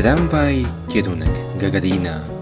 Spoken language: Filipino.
Tramwaj, kierunek Gagarina.